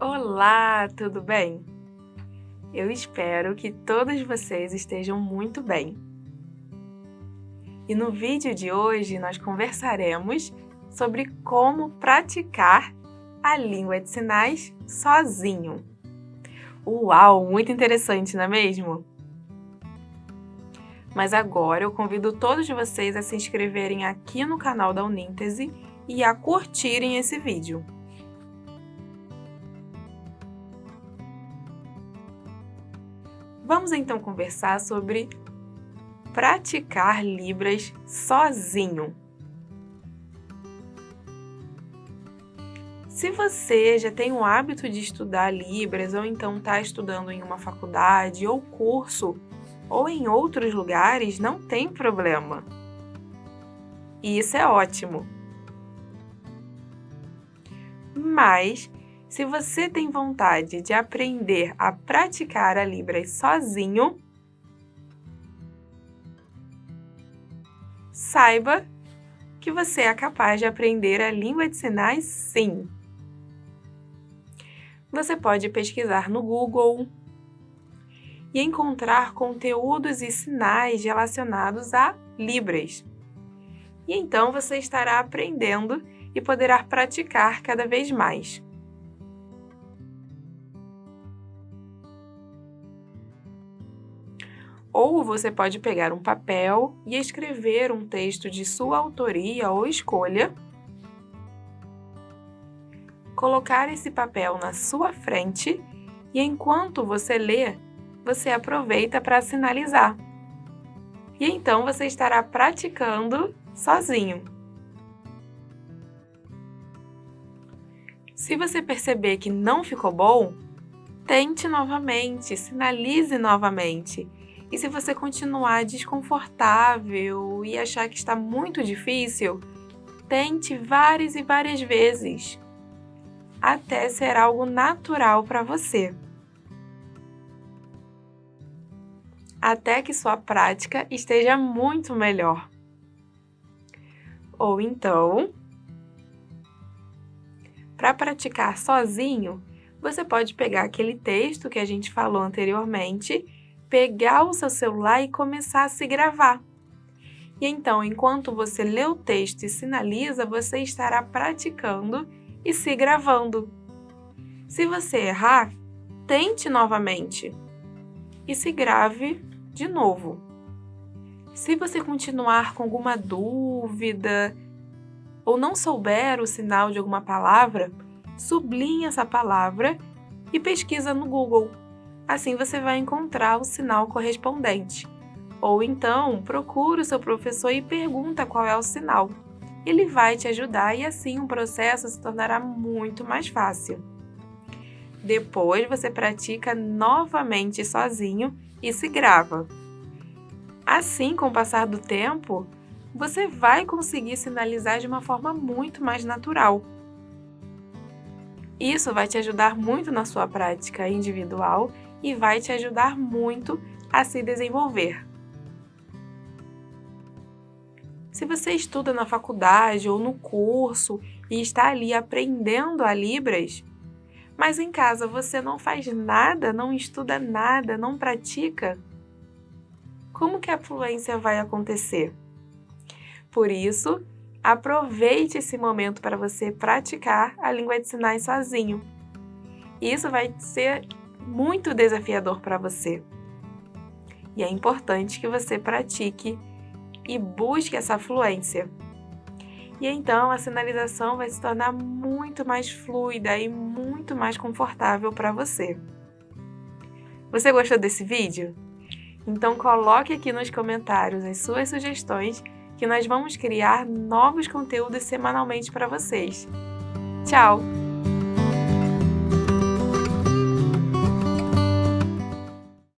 Olá, tudo bem? Eu espero que todos vocês estejam muito bem. E no vídeo de hoje nós conversaremos sobre como praticar a língua de sinais sozinho. Uau, muito interessante, não é mesmo? Mas agora eu convido todos vocês a se inscreverem aqui no canal da Uníntese e a curtirem esse vídeo. Vamos então conversar sobre praticar Libras sozinho. Se você já tem o hábito de estudar Libras ou então está estudando em uma faculdade ou curso ou em outros lugares, não tem problema. E isso é ótimo. Mas se você tem vontade de aprender a praticar a Libras sozinho, saiba que você é capaz de aprender a língua de sinais sim. Você pode pesquisar no Google e encontrar conteúdos e sinais relacionados a Libras. E então você estará aprendendo e poderá praticar cada vez mais. Ou você pode pegar um papel e escrever um texto de sua autoria ou escolha, colocar esse papel na sua frente e enquanto você lê, você aproveita para sinalizar. E então você estará praticando sozinho. Se você perceber que não ficou bom, tente novamente, sinalize novamente e se você continuar desconfortável e achar que está muito difícil, tente várias e várias vezes, até ser algo natural para você. Até que sua prática esteja muito melhor. Ou então, para praticar sozinho, você pode pegar aquele texto que a gente falou anteriormente pegar o seu celular e começar a se gravar. E então, enquanto você lê o texto e sinaliza, você estará praticando e se gravando. Se você errar, tente novamente e se grave de novo. Se você continuar com alguma dúvida ou não souber o sinal de alguma palavra, sublinhe essa palavra e pesquisa no Google Assim você vai encontrar o sinal correspondente. Ou então, procura o seu professor e pergunta qual é o sinal. Ele vai te ajudar e assim o processo se tornará muito mais fácil. Depois você pratica novamente sozinho e se grava. Assim, com o passar do tempo, você vai conseguir sinalizar de uma forma muito mais natural. Isso vai te ajudar muito na sua prática individual e vai te ajudar muito a se desenvolver. Se você estuda na faculdade ou no curso e está ali aprendendo a Libras, mas em casa você não faz nada, não estuda nada, não pratica, como que a fluência vai acontecer? Por isso, aproveite esse momento para você praticar a língua de sinais sozinho. Isso vai ser muito desafiador para você. E é importante que você pratique e busque essa fluência. E então a sinalização vai se tornar muito mais fluida e muito mais confortável para você. Você gostou desse vídeo? Então coloque aqui nos comentários as suas sugestões que nós vamos criar novos conteúdos semanalmente para vocês. Tchau!